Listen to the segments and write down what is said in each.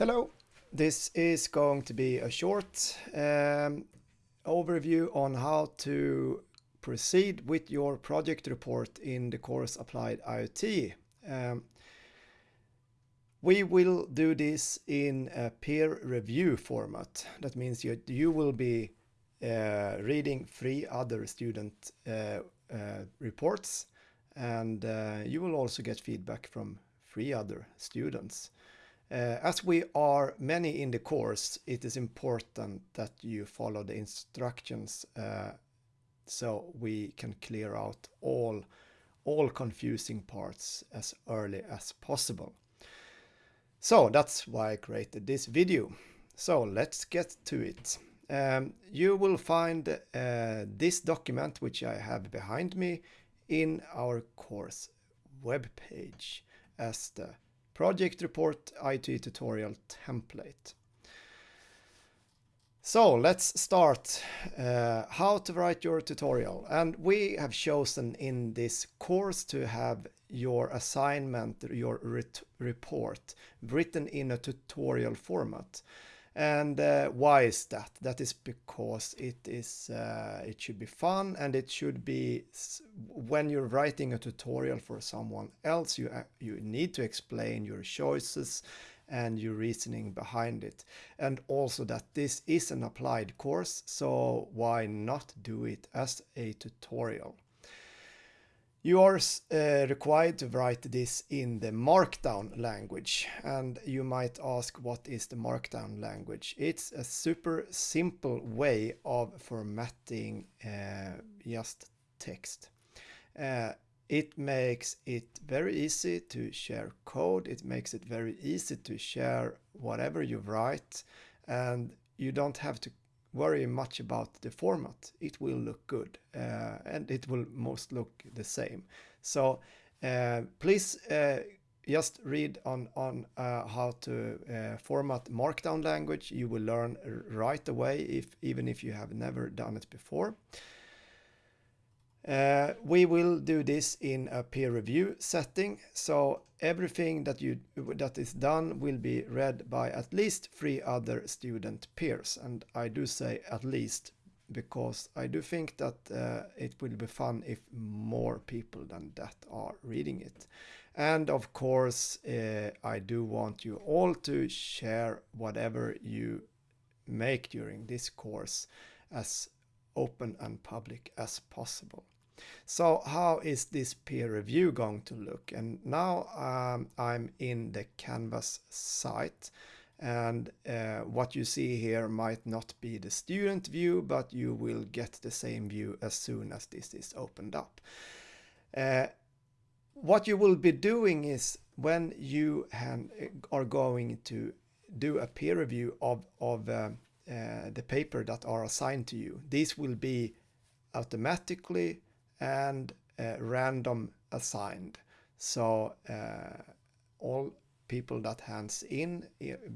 Hello, this is going to be a short um, overview on how to proceed with your project report in the course Applied IoT. Um, we will do this in a peer review format. That means you, you will be uh, reading three other student uh, uh, reports and uh, you will also get feedback from three other students. Uh, as we are many in the course, it is important that you follow the instructions uh, so we can clear out all, all confusing parts as early as possible. So that's why I created this video. So let's get to it. Um, you will find uh, this document, which I have behind me, in our course webpage as the project report IoT tutorial template. So let's start uh, how to write your tutorial. And we have chosen in this course to have your assignment, your report written in a tutorial format. And uh, why is that? That is because it is uh, it should be fun and it should be when you're writing a tutorial for someone else you uh, you need to explain your choices and your reasoning behind it and also that this is an applied course so why not do it as a tutorial you are uh, required to write this in the Markdown language. And you might ask, what is the Markdown language? It's a super simple way of formatting uh, just text. Uh, it makes it very easy to share code. It makes it very easy to share whatever you write. And you don't have to worry much about the format. It will look good uh, and it will most look the same. So uh, please uh, just read on, on uh, how to uh, format Markdown language. You will learn right away, if even if you have never done it before. Uh, we will do this in a peer review setting, so everything that you that is done will be read by at least three other student peers, and I do say at least because I do think that uh, it will be fun if more people than that are reading it. And of course, uh, I do want you all to share whatever you make during this course as open and public as possible. So how is this peer review going to look? And now um, I'm in the Canvas site and uh, what you see here might not be the student view, but you will get the same view as soon as this is opened up. Uh, what you will be doing is when you are going to do a peer review of, of uh, uh, the paper that are assigned to you, these will be automatically and uh, random assigned. So uh, all people that hands in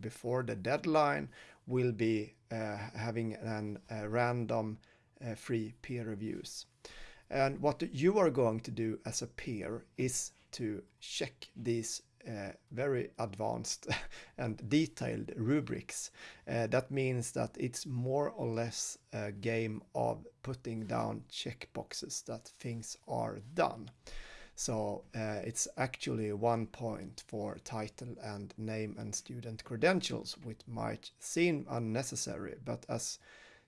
before the deadline will be uh, having an, a random uh, free peer reviews. And what you are going to do as a peer is to check these uh, very advanced and detailed rubrics. Uh, that means that it's more or less a game of putting down checkboxes that things are done. So uh, it's actually one point for title and name and student credentials, which might seem unnecessary, but as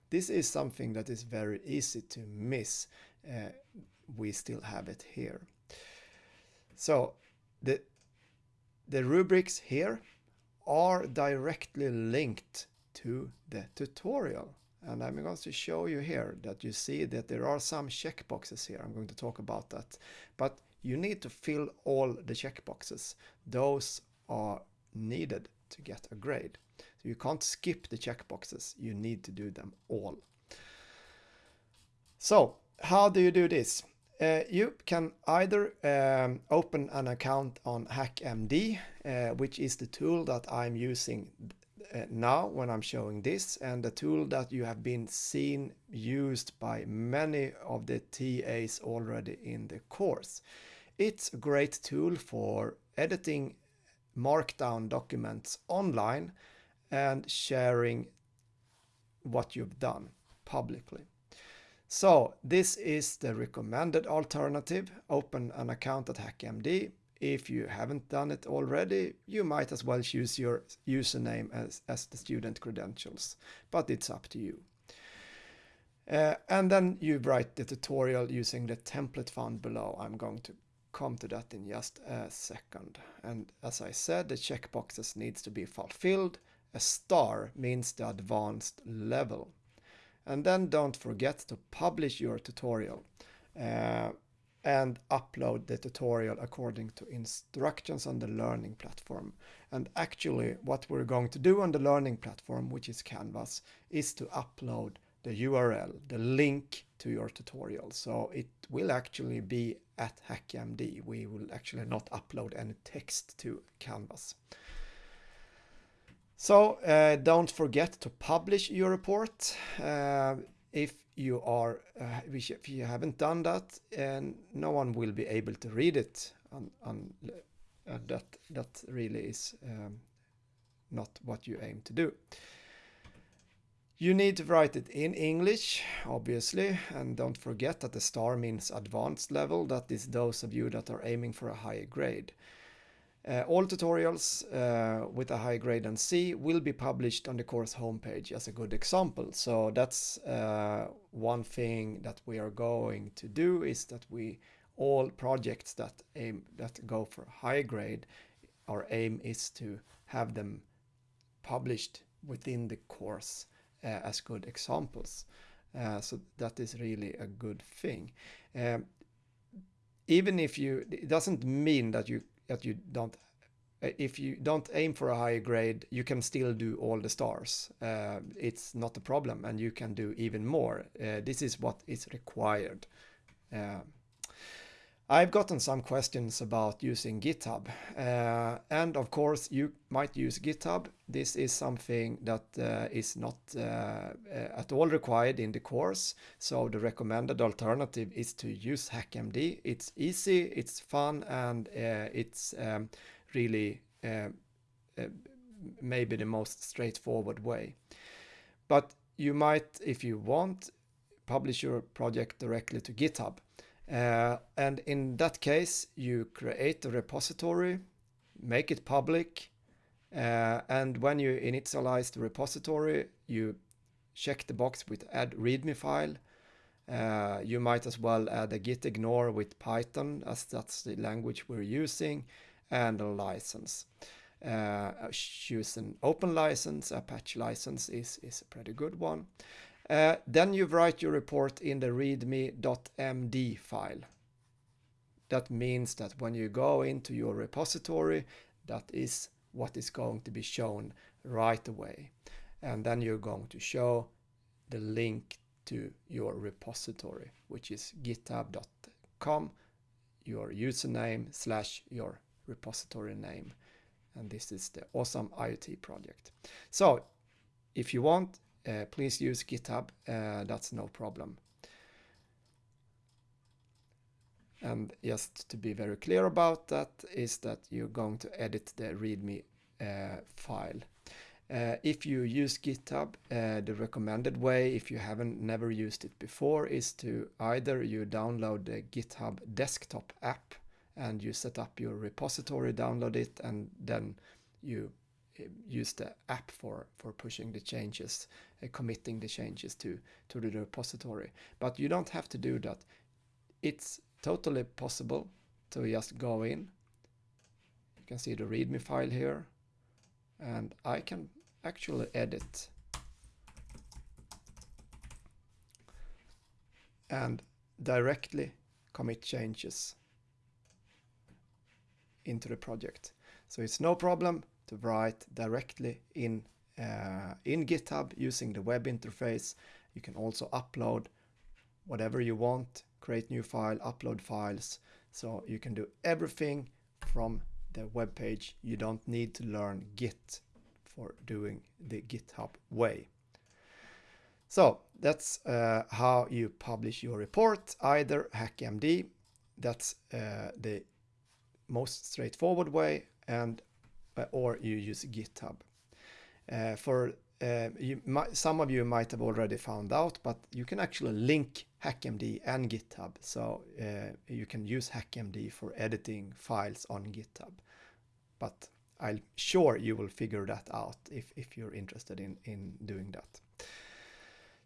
this is something that is very easy to miss, we still have it here. So the the rubrics here are directly linked to the tutorial. And I'm going to show you here that you see that there are some checkboxes here. I'm going to talk about that. But you need to fill all the checkboxes. Those are needed to get a grade. So you can't skip the checkboxes. You need to do them all. So how do you do this? Uh, you can either um, open an account on HackMD, uh, which is the tool that I'm using uh, now when I'm showing this and the tool that you have been seen used by many of the TAs already in the course. It's a great tool for editing markdown documents online and sharing what you've done publicly. So this is the recommended alternative. Open an account at HackMD. If you haven't done it already, you might as well choose your username as, as the student credentials, but it's up to you. Uh, and then you write the tutorial using the template found below. I'm going to come to that in just a second. And as I said, the checkboxes needs to be fulfilled. A star means the advanced level. And then don't forget to publish your tutorial uh, and upload the tutorial according to instructions on the learning platform. And actually what we're going to do on the learning platform, which is Canvas, is to upload the URL, the link to your tutorial. So it will actually be at HackMD. We will actually not upload any text to Canvas. So uh, don't forget to publish your report. Uh, if you are, uh, if you haven't done that, and no one will be able to read it. On uh, that that really is um, not what you aim to do. You need to write it in English, obviously, and don't forget that the star means advanced level. That is those of you that are aiming for a higher grade. Uh, all tutorials uh, with a high grade and C will be published on the course homepage as a good example. So that's uh, one thing that we are going to do is that we all projects that aim that go for high grade, our aim is to have them published within the course uh, as good examples. Uh, so that is really a good thing. Um, even if you, it doesn't mean that you that you don't uh, if you don't aim for a higher grade, you can still do all the stars. Uh, it's not a problem and you can do even more. Uh, this is what is required. Uh, I've gotten some questions about using GitHub uh, and of course you might use GitHub. This is something that uh, is not at all required in the course. So the recommended alternative is to use HackMD. It's easy, it's fun and it's um, really uh, uh, maybe the most straightforward way. But you might, if you want, publish your project directly to GitHub. Uh, and in that case, you create a repository, make it public, uh, and when you initialize the repository, you check the box with add readme file. Uh, you might as well add a git ignore with Python as that's the language we're using and a license. Uh, choose an open license, Apache license is, is a pretty good one. Uh, then you write your report in the readme.md file. That means that when you go into your repository, that is what is going to be shown right away. And then you're going to show the link to your repository, which is github.com, your username slash your repository name. And this is the awesome IoT project. So if you want, uh, please use GitHub. Uh, that's no problem. And just to be very clear about that is that you're going to edit the README uh, file. Uh, if you use GitHub, uh, the recommended way, if you haven't never used it before, is to either you download the GitHub desktop app and you set up your repository, download it, and then you use the app for for pushing the changes, uh, committing the changes to to the repository. But you don't have to do that. It's totally possible to just go in. You can see the README file here, and I can actually edit and directly commit changes into the project. So it's no problem to write directly in, uh, in GitHub using the web interface. You can also upload whatever you want, create new file, upload files. So you can do everything from the web page. You don't need to learn Git for doing the GitHub way. So that's uh, how you publish your report, either HackMD, that's uh, the most straightforward way and or you use GitHub. Uh, for uh, you some of you might have already found out, but you can actually link HackMD and GitHub. So uh, you can use HackMD for editing files on GitHub. But I'm sure you will figure that out if, if you're interested in, in doing that.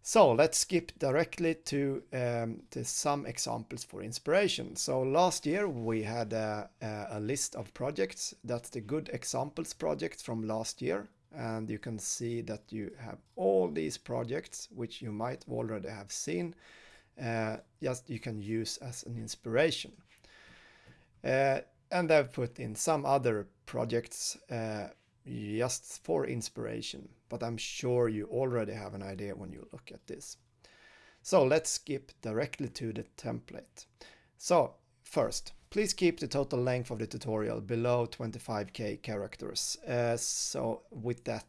So let's skip directly to, um, to some examples for inspiration. So last year we had a, a list of projects. That's the good examples projects from last year and you can see that you have all these projects which you might already have seen uh, just you can use as an inspiration uh, and I've put in some other projects uh, just for inspiration but I'm sure you already have an idea when you look at this so let's skip directly to the template so first Please keep the total length of the tutorial below 25k characters. Uh, so with that,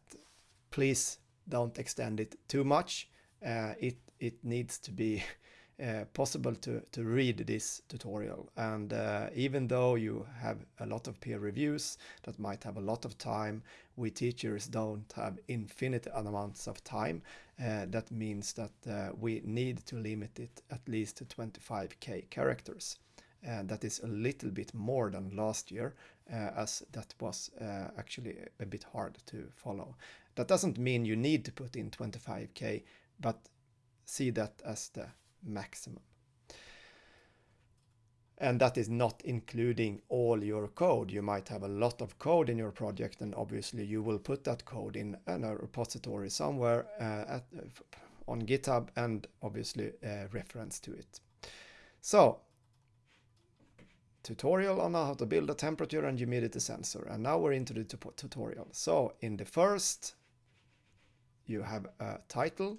please don't extend it too much. Uh, it, it needs to be uh, possible to, to read this tutorial. And uh, even though you have a lot of peer reviews that might have a lot of time, we teachers don't have infinite amounts of time. Uh, that means that uh, we need to limit it at least to 25k characters and that is a little bit more than last year uh, as that was uh, actually a bit hard to follow. That doesn't mean you need to put in 25k but see that as the maximum. And that is not including all your code. You might have a lot of code in your project and obviously you will put that code in a repository somewhere uh, at, on GitHub and obviously uh, reference to it. So tutorial on how to build a temperature and humidity sensor. And now we're into the tutorial. So in the first, you have a title.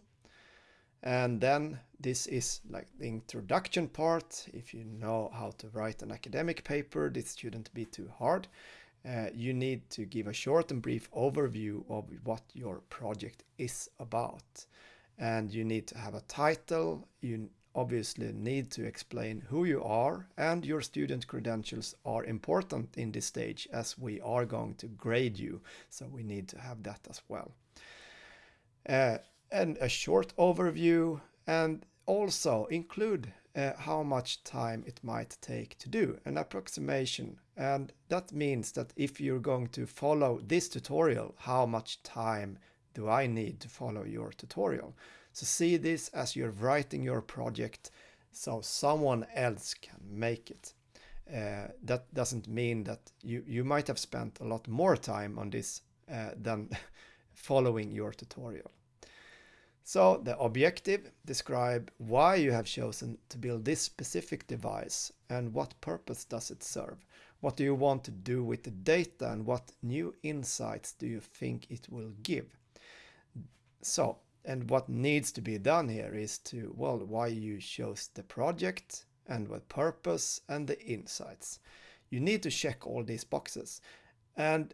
And then this is like the introduction part. If you know how to write an academic paper, this shouldn't be too hard. Uh, you need to give a short and brief overview of what your project is about. And you need to have a title. You obviously need to explain who you are and your student credentials are important in this stage as we are going to grade you. So we need to have that as well. Uh, and a short overview and also include uh, how much time it might take to do an approximation and that means that if you're going to follow this tutorial how much time do I need to follow your tutorial so see this as you're writing your project so someone else can make it. Uh, that doesn't mean that you, you might have spent a lot more time on this uh, than following your tutorial. So the objective, describe why you have chosen to build this specific device and what purpose does it serve. What do you want to do with the data and what new insights do you think it will give? So and what needs to be done here is to, well, why you chose the project and what purpose and the insights. You need to check all these boxes. And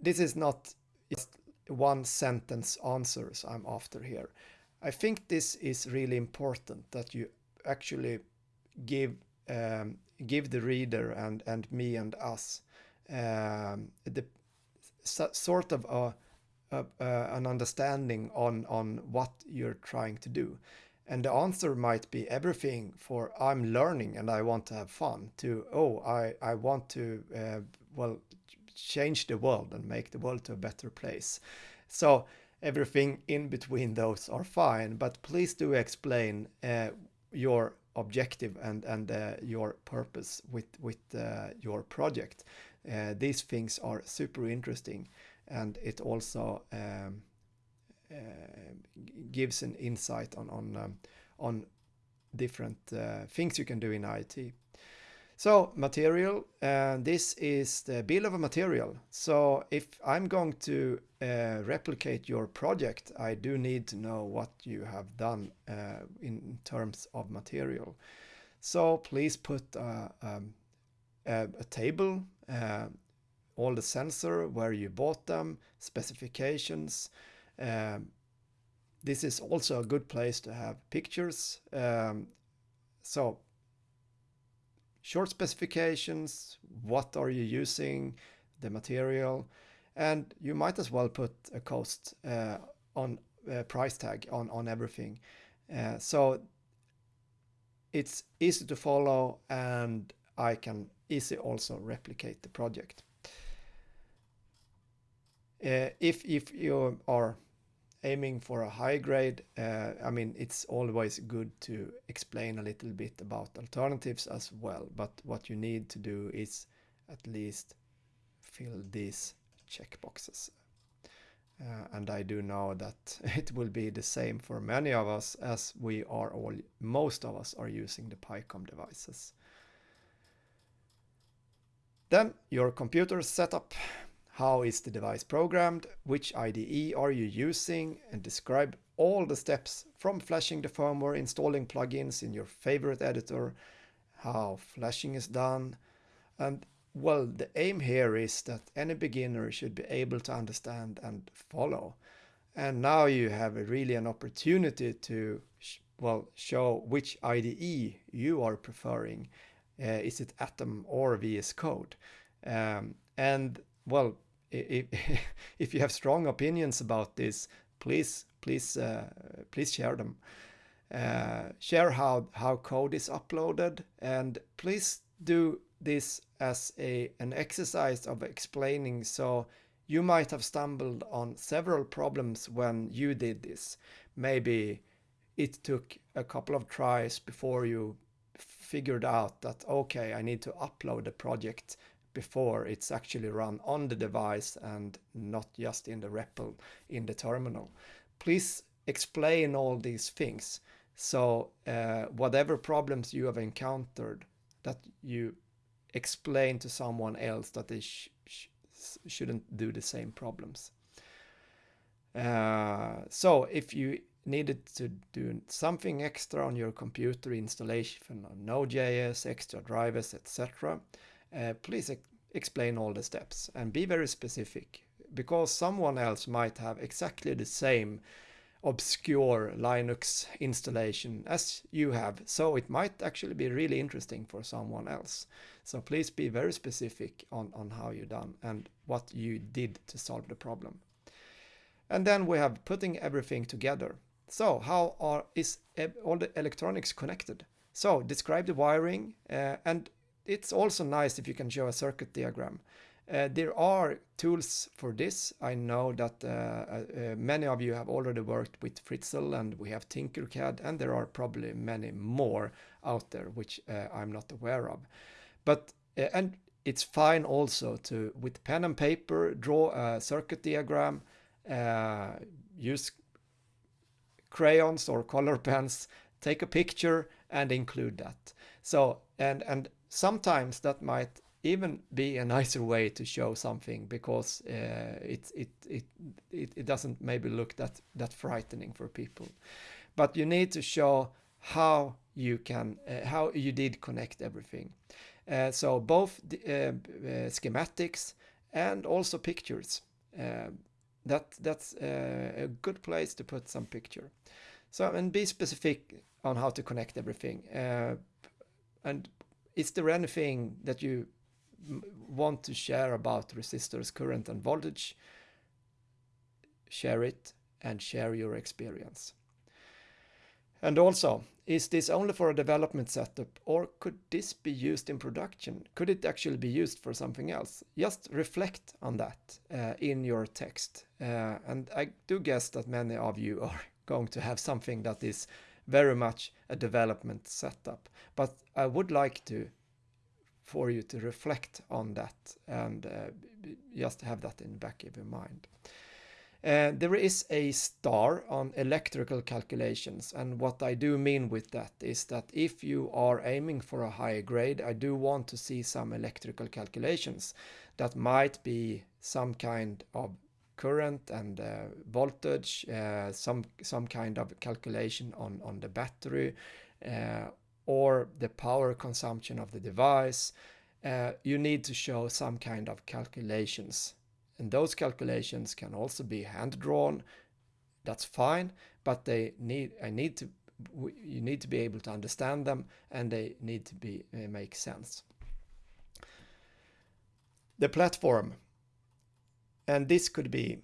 this is not just one sentence answers I'm after here. I think this is really important that you actually give um, give the reader and and me and us um, the sort of a uh, an understanding on on what you're trying to do and the answer might be everything for i'm learning and i want to have fun to oh i i want to uh, well change the world and make the world to a better place so everything in between those are fine but please do explain uh, your objective and and uh, your purpose with with uh, your project uh, these things are super interesting and it also um, uh, gives an insight on on um, on different uh, things you can do in IoT. So material, uh, this is the bill of a material. So if I'm going to uh, replicate your project, I do need to know what you have done uh, in terms of material. So please put uh, um, a, a, table uh, all the sensor, where you bought them, specifications. Um, this is also a good place to have pictures. Um, so short specifications, what are you using, the material, and you might as well put a cost uh, on a price tag on, on everything. Uh, so it's easy to follow and I can easily also replicate the project. Uh, if, if you are aiming for a high grade, uh, I mean, it's always good to explain a little bit about alternatives as well. But what you need to do is at least fill these checkboxes. Uh, and I do know that it will be the same for many of us as we are all, most of us are using the Pycom devices. Then your computer setup. How is the device programmed? Which IDE are you using? And describe all the steps from flashing the firmware, installing plugins in your favorite editor, how flashing is done. And well, the aim here is that any beginner should be able to understand and follow. And now you have really an opportunity to, well, show which IDE you are preferring. Uh, is it Atom or VS Code? Um, and well, if, if you have strong opinions about this, please, please, uh, please share them. Uh, share how, how code is uploaded and please do this as a, an exercise of explaining. So you might have stumbled on several problems when you did this. Maybe it took a couple of tries before you figured out that, okay, I need to upload the project before it's actually run on the device and not just in the REPL in the terminal. Please explain all these things. So uh, whatever problems you have encountered that you explain to someone else that they sh sh shouldn't do the same problems. Uh, so if you needed to do something extra on your computer installation on Node.js, extra drivers, etc., uh, please ex explain all the steps and be very specific because someone else might have exactly the same obscure Linux installation as you have. So it might actually be really interesting for someone else. So please be very specific on, on how you done and what you did to solve the problem. And then we have putting everything together. So how are is all the electronics connected? So describe the wiring uh, and it's also nice if you can show a circuit diagram. Uh, there are tools for this. I know that uh, uh, many of you have already worked with Fritzing and we have Tinkercad and there are probably many more out there which uh, I'm not aware of. But uh, and it's fine also to with pen and paper draw a circuit diagram, uh, use crayons or color pens, take a picture and include that. So and and sometimes that might even be a nicer way to show something because uh, it, it, it, it, it doesn't maybe look that, that frightening for people. But you need to show how you can, uh, how you did connect everything. Uh, so both the, uh, uh, schematics and also pictures. Uh, that that's a good place to put some picture. So and be specific on how to connect everything. and is there anything that you want to share about resistors current and voltage? Share it and share your experience. And also, is this only for a development setup or could this be used in production? Could it actually be used for something else? Just reflect on that uh, in your text. Uh, and I do guess that many of you are going to have something that is very much a development setup. But I would like to for you to reflect on that and uh, just have that in the back of your mind. Uh, there is a star on electrical calculations and what I do mean with that is that if you are aiming for a higher grade I do want to see some electrical calculations that might be some kind of current and uh, voltage, uh, some some kind of calculation on on the battery, uh, or the power consumption of the device. Uh, you need to show some kind of calculations, and those calculations can also be hand drawn. That's fine, but they need I need to you need to be able to understand them, and they need to be uh, make sense. The platform and this could be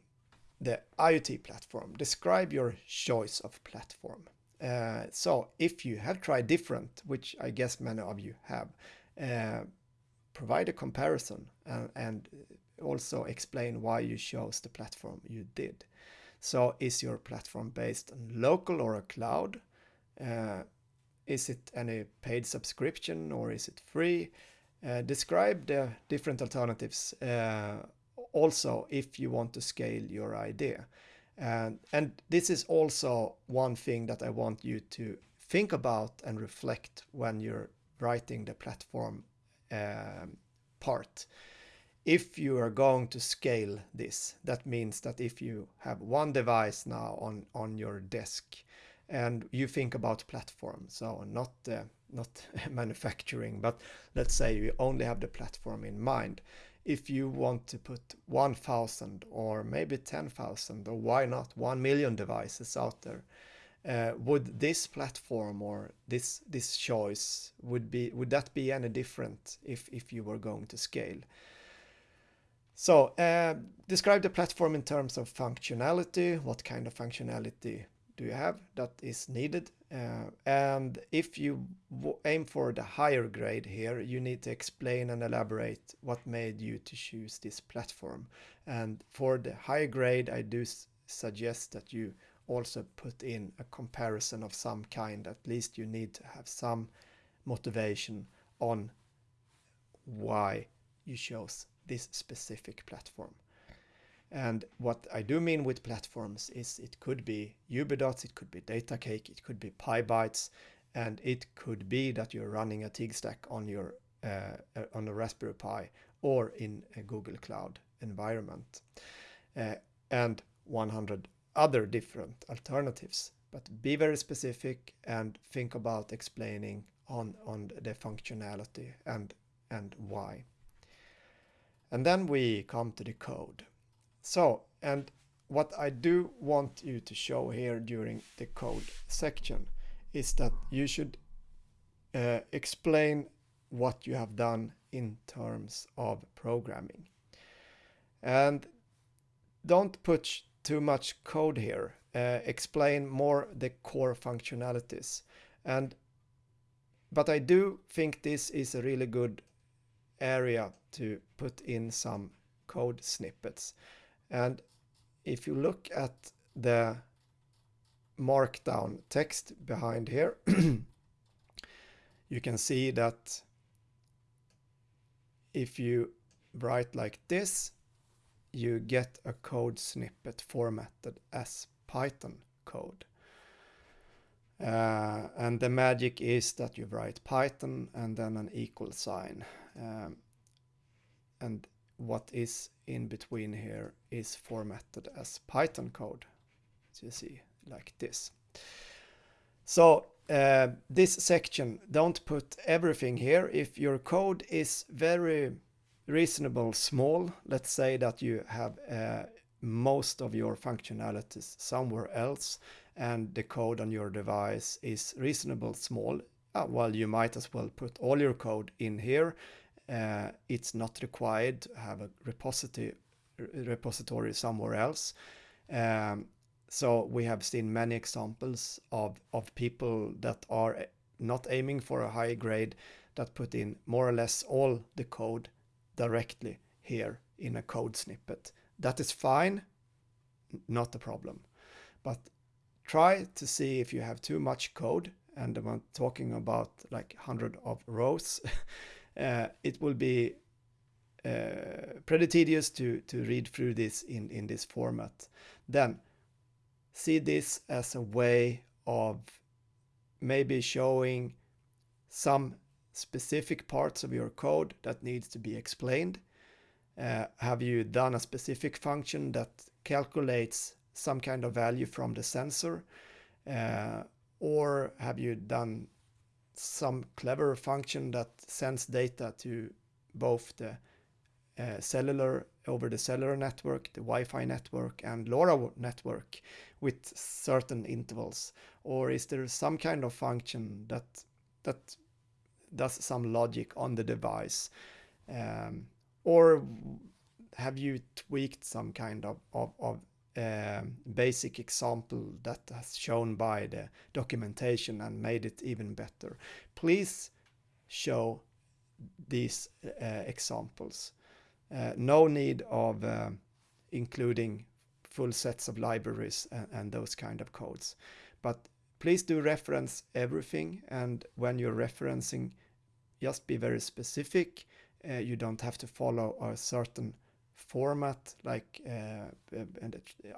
the IoT platform. Describe your choice of platform. Uh, so if you have tried different, which I guess many of you have, uh, provide a comparison and, and, also explain why you chose the platform you did. So is your platform based on local or a cloud? Uh, is it any paid subscription or is it free? Uh, describe the different alternatives uh, also if you want to scale your idea. And, and this is also one thing that I want you to think about and reflect when you're writing the platform um, part. If you are going to scale this, that means that if you have one device now on, on your desk and you think about platform, so not, uh, not manufacturing, but let's say you only have the platform in mind, if you want to put 1000 or maybe 10,000 or why not 1 million devices out there, uh, would this platform or this this choice would be would that be any different if if you were going to scale? So uh, describe the platform in terms of functionality. What kind of functionality do you have that is needed? Uh, and if you aim for the higher grade here, you need to explain and elaborate what made you to choose this platform. And for the higher grade, I do suggest that you also put in a comparison of some kind. At least you need to have some motivation on why you chose this specific platform. And what I do mean with platforms is it could be Ubidots, it could be DataCake, it could be Pybytes, and it could be that you're running a TIG stack on your uh, uh, on a Raspberry Pi or in a Google Cloud environment, uh, and 100 other different alternatives. But be very specific and think about explaining on on the functionality and and why. And then we come to the code. So, and what I do want you to show here during the code section is that you should uh, explain what you have done in terms of programming. And don't put too much code here. Uh, explain more the core functionalities. And but I do think this is a really good area to put in some code snippets. And if you look at the markdown text behind here, you can see that if you write like this, you get a code snippet formatted as Python code. Uh, and the magic is that you write Python and then an equal sign. Um, and what is in between here is formatted as Python code. So you see like this. So uh, this section, don't put everything here. If your code is very reasonable small, let's say that you have uh, most of your functionalities somewhere else and the code on your device is reasonable small, uh, well, you might as well put all your code in here uh, it's not required to have a repository repository somewhere else. Um, so we have seen many examples of, of people that are not aiming for a high grade that put in more or less all the code directly here in a code snippet. That is fine, not a problem. But try to see if you have too much code, and I'm talking about like 100 of rows, it will be uh, pretty tedious to, to read through this in, in this format. Then see this as a way of maybe showing some specific parts of your code that needs to be explained. Uh, have you done a specific function that calculates some kind of value from the sensor? Uh, or have you done some clever function that sends data to both the uh, cellular over the cellular network, the Wi-Fi network and LoRa network with certain intervals? Or is there some kind of function that that does some logic on the device? Um, or have you tweaked some kind of, of, of basic example that has shown by the documentation and made it even better. Please show these uh, examples. Uh, no need of uh, including full sets of libraries and, and, those kind of codes. But please do reference everything and when you're referencing just be very specific. Uh, you don't have to follow a certain format like uh,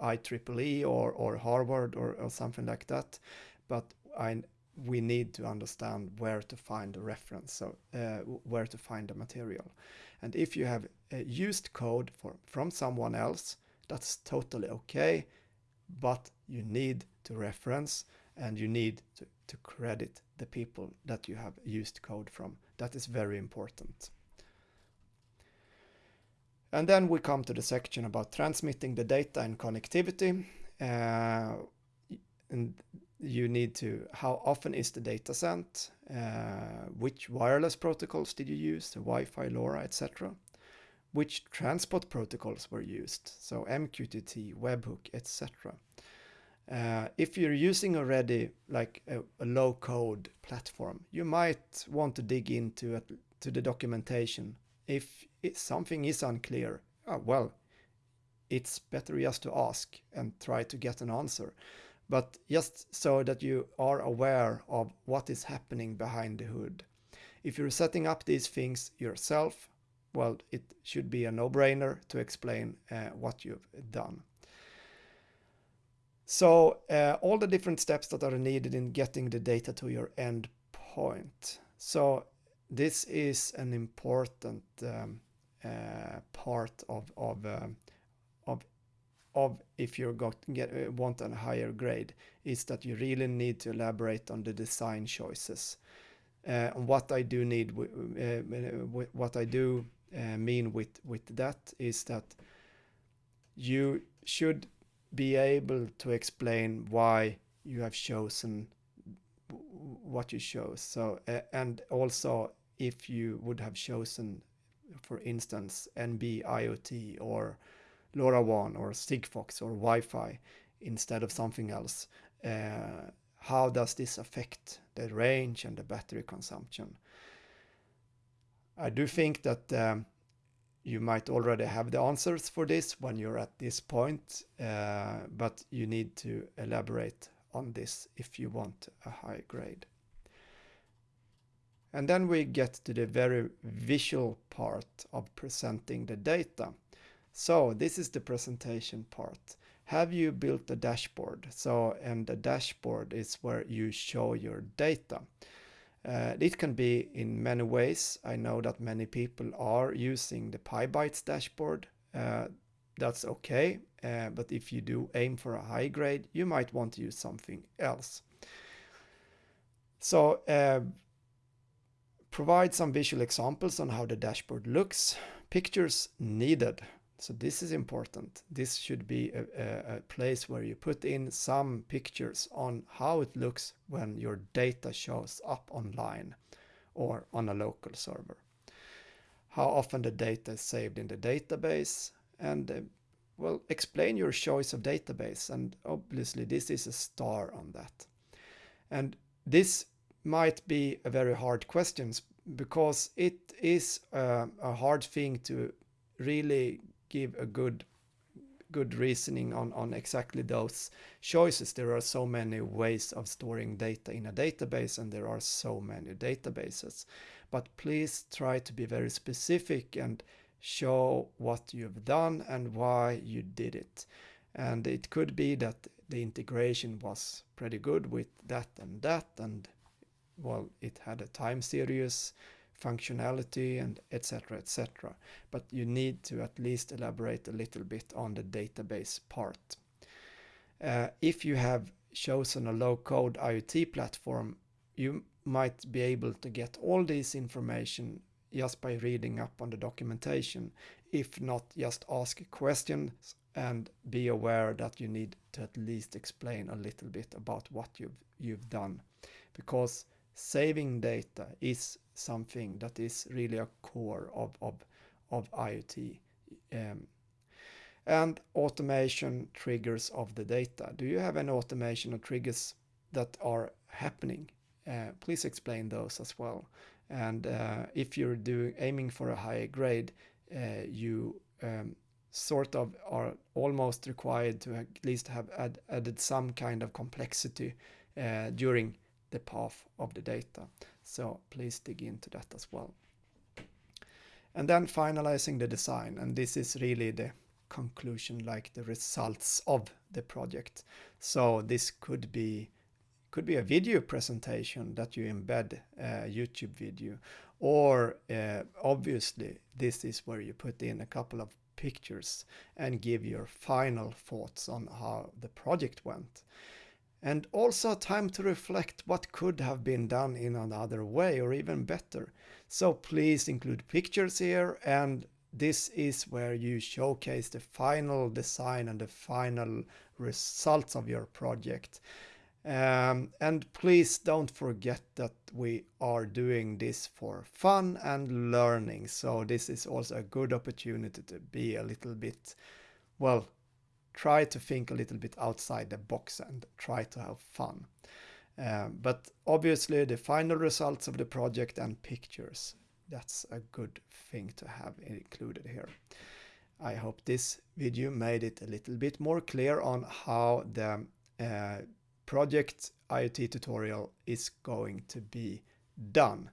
IEEE or, or Harvard or, or something like that. But I, we need to understand where to find the reference, so uh, where to find the material. And if you have uh, used code for, from someone else, that's totally okay, but you need to reference and you need to, to credit the people that you have used code from. That is very important. And then we come to the section about transmitting the data and connectivity. Uh, and you need to, how often is the data sent? Uh, which wireless protocols did you use? The Wi-Fi, LoRa, etc. Which transport protocols were used? So MQTT, webhook, etc. Uh, if you're using already like a, a, low code platform, you might want to dig into it, to the documentation. If something is unclear, oh, well, it's better just to ask and try to get an answer. But just so that you are aware of what is happening behind the hood. If you're setting up these things yourself, well, it should be a no-brainer to explain uh, what you've done. So uh, all the different steps that are needed in getting the data to your endpoint. So this is an important um, uh, part of of um, of of if you got get uh, want a higher grade is that you really need to elaborate on the design choices. Uh, what I do need, uh, what I do uh, mean with with that is that you should be able to explain why you have chosen what you chose. So, uh, and also if you would have chosen, for instance, NB IoT or LoRaWAN or Sigfox or Wi-Fi instead of something else, uh, how does this affect the range and the battery consumption? I do think that um, you might already have the answers for this when you're at this point, uh, but you need to elaborate on this if you want a high grade. And then we get to the very visual part of presenting the data. So this is the presentation part. Have you built a dashboard? So, and the dashboard is where you show your data. Uh, it can be in many ways. I know that many people are using the Pybytes dashboard. Uh, that's okay. Uh, but if you do aim for a high grade, you might want to use something else. So uh, provide some visual examples on how the dashboard looks. Pictures needed. So this is important. This should be a, a, place where you put in some pictures on how it looks when your data shows up online or on a local server. How often the data is saved in the database and uh, well, explain your choice of database and obviously this is a star on that. And this might be a very hard question because it is uh, a hard thing to really give a good good reasoning on, on exactly those choices. There are so many ways of storing data in a database and there are so many databases. But please try to be very specific and show what you've done and why you did it. And it could be that the integration was pretty good with that and that and well, it had a time series functionality and etc etc but you need to at least elaborate a little bit on the database part. Uh, if you have chosen a low code IoT platform you might be able to get all this information just by reading up on the documentation. If not just ask questions and be aware that you need to at least explain a little bit about what you've you've done. Because saving data is something that is really a core of, of, of IoT. Um, and automation triggers of the data. Do you have any automation or triggers that are happening? Uh, please explain those as well. And uh, if you're doing aiming for a higher grade, uh, you um, sort of are almost required to at least have add, added some kind of complexity uh, during the path of the data. So please dig into that as well. And then finalizing the design, and this is really the conclusion, like the results of the project. So this could be could be a video presentation that you embed a YouTube video, or uh, obviously this is where you put in a couple of pictures and give your final thoughts on how the project went. And also time to reflect what could have been done in another way or even better. So please include pictures here and this is where you showcase the final design and the final results of your project. Um, and please don't forget that we are doing this for fun and learning. So this is also a good opportunity to be a little bit, well, try to think a little bit outside the box and try to have fun. Um, but obviously the final results of the project and pictures, that's a good thing to have included here. I hope this video made it a little bit more clear on how the uh, project IoT tutorial is going to be done.